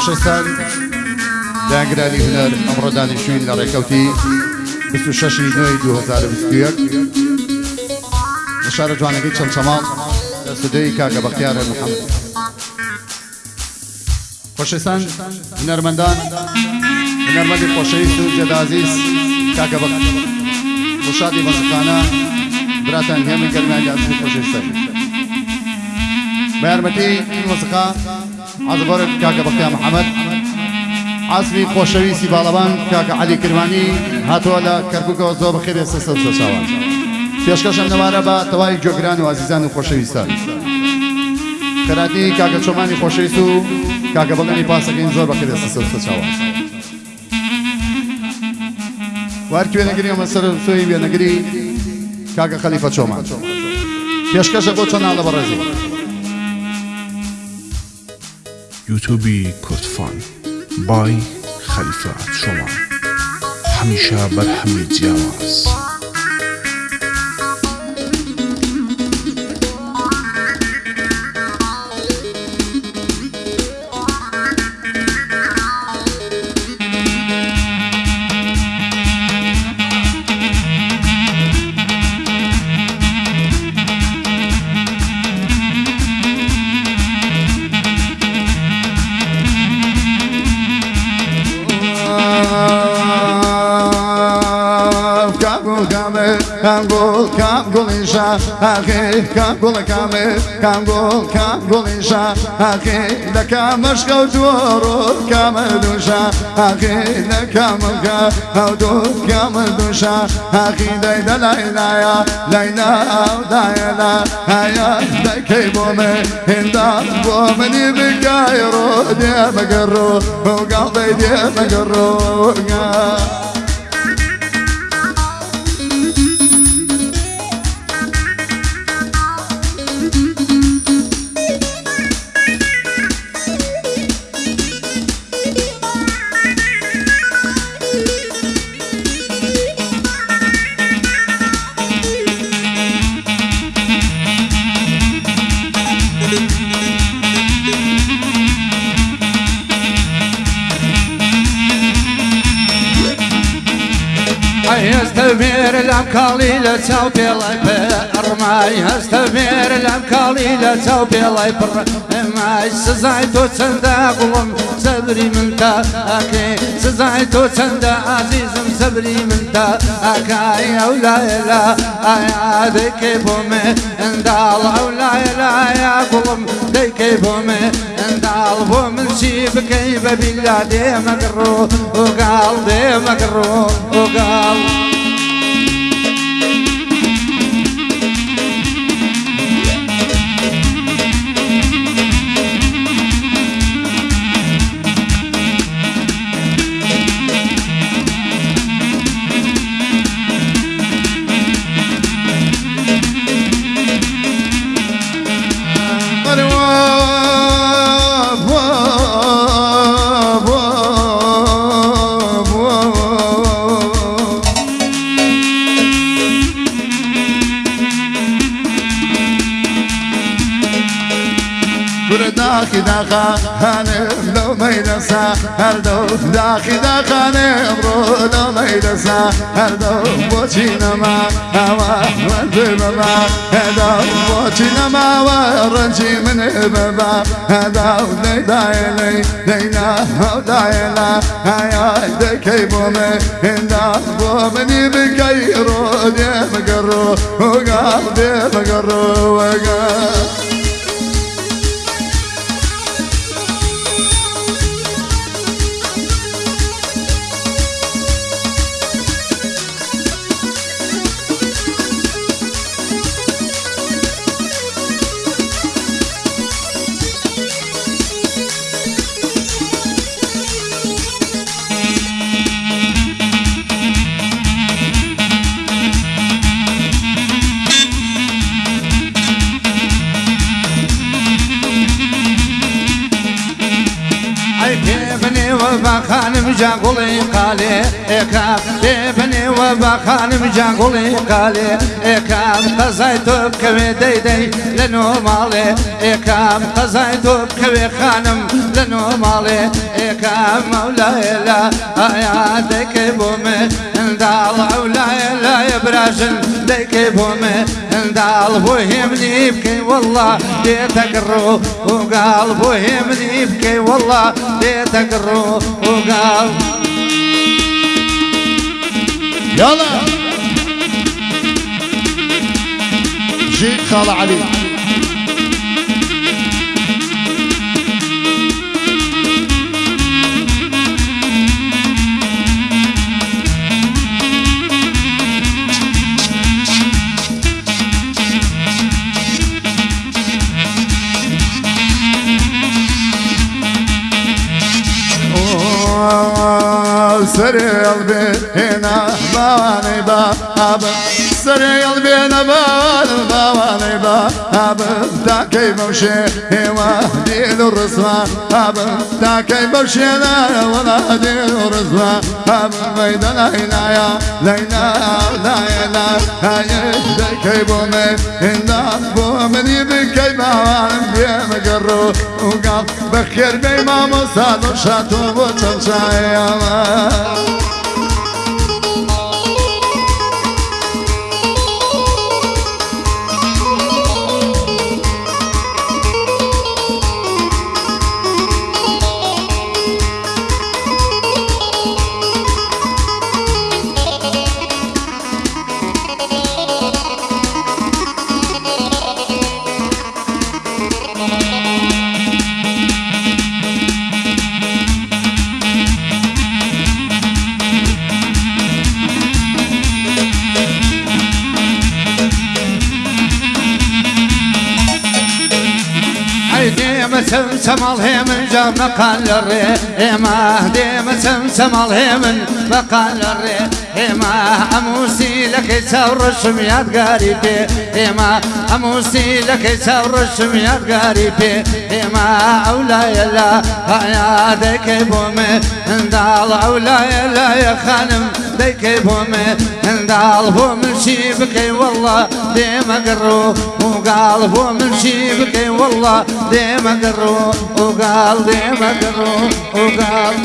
خۆشەستان داگرانی هنەر ئەمڕۆدانی شوین لە ڕێکەوتی 26 نوێی 2021 لە شارە جوانەکەی چەند چەماڵ لە سودەی کاگە بەختیارە محەممەد. خۆشەستان هنەرمەندان هنەرمەندی خۆشەویست و جێدازیز کاگە بەخت. خوشادی بەزەکانە براتان هێمە گەرمیان یاسمی خۆشەویستە بە یارمەتی مۆسیقا عزبۆرە کاکە بەختیا محەممەد عزمی خۆشەویستی باڵەبان کاکە علی کرمانی هاتووە لە کەرککەوە زۆر بەخێرێ سە چاوان پێشکەشم نەوارە بە تەواوی جۆگران و عزیزان و خۆشەویستان خراتی کاکە چۆمانی خۆشەویست و کاکە بەڵێنی پاسەکەین زۆر بەخێرێ سە چاوان وار کوێنەگری ئەمە سەر سۆی وێنەگری کاکە خەلیفە چۆمان پێشکەشە بۆ چۆن ناڵە بەڕێزی یوتوبی کوردفان بای خەلیفە شۆمان هەمیشە بەرهەمی جیاواز. کانگول کانگولیشا آخی کانگول کامه کانگول کانگولیشا آخی لکام مشکو دورو کام دوشا آخی لکام کا دور کام دوشا آخی دای دلای لایا دایلا هيا دای بومه هندا بومني بگایرو دی مگرو وقلبي دی هەستە مێر لەم کاڵی لە چاو پێڵی پێ ئەڕمای هەستە مێر لەم کاڵی لە چاو پێڵی پڕ ئەمای سزای تۆ چەندە گوڵم سەبری منتا ئاکێ سزای تۆ چەندە ئازیزم سەبری منتا ئاکای ئەو لایلا ئایا دەیکێ بۆ مێ ئەنداڵ ئەو لایلایا گوڵم دەیکەی بۆ مێ ئەنداڵ بۆ من چی بکەی بەبیلا دێمەگەڕۆ وگاڵ دێمەگەڕۆ وگاڵ. داخا لو ميدسا هردو داخي داخا نبرو لو ميدسا هردو بوچينما هوا ودبما هدو بوچينما ورنجي من بابا هدو دايلي دينا هو دايلا هيا دكي بومي هندا بومني بكيرو دي مقرو وقال دي مقرو وقال با خانم جاگوڵی قالێ ئێکا لێ بنێوە با خانم جاگوڵی قالێ ئێکام قەزای تۆ بکەوێ دەیدەی لە نۆماڵێ ئێکام قەزای تۆ بکەوێ خانم لە نۆماڵێ ئێکام مەولایە لە ئایا دەکەی بۆ من؟ اندال عولاي لا يبراجن ديك بومي اندال بوهمني يبكي والله. بيتك الروح وقال بوهمني يبكي والله. بيتك الروح وقال يلا. جي خال علي. سريل بينا باني باب. سريل بينا بان باني باب تا كيف مشي دين الرسمة اب تا كيف مشي ولا دين الرسمة اب ميدان هنا يا لينا لا يلا هاي كيف مي هنا بو من يبكي ما بيم قرو وقال بخير بي ما مصاد شاتو وتنشايا سمسم الهيمن جاب مقال الري ما ديم سمسم الهيمن مقال الري ئێمە ئەموسی لەکەی چاو ڕەشم یادگاری پێ. ئێمە ئەموسی لەکەی چاو ڕەشم یادگاری پێ. ئێمە ئەو لایە لە پایادەکەی بۆمێ هەنداڵ ئەو لایە لایە خانم دەیکەی بۆمێ هەنداڵ بۆ منشی بکەی وەڵە دێمەگەڕۆ وگاڵ بۆ منشی بکەی وەڵە دێمەگەڕۆ وگاڵ دێمەگەڕۆ وگاڵ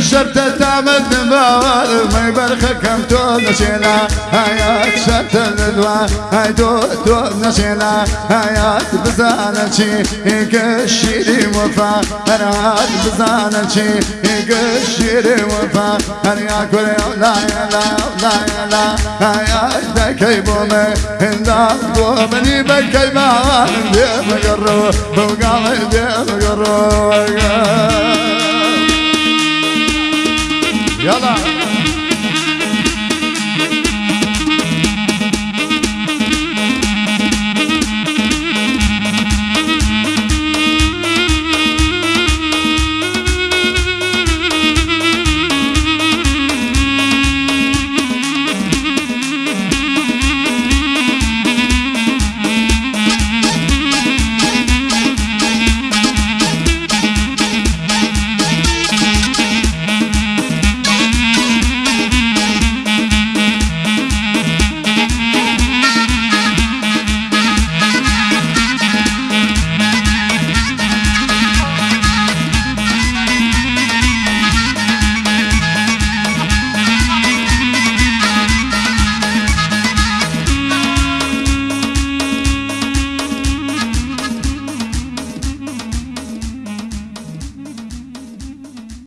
شرط تعمد نبال ما يبرخ كم تو نشينا حياة شرط الدوا هاي تو تو نشينا حياة بزانا شي هيك الشيري وفا هرات بزانا شي هيك الشيري وفا هر يا كل لا يا لا لا يا لا. حياة دكي بومي هندا بومني بكي ما بيم قرو وقام بيم قرو Yalla.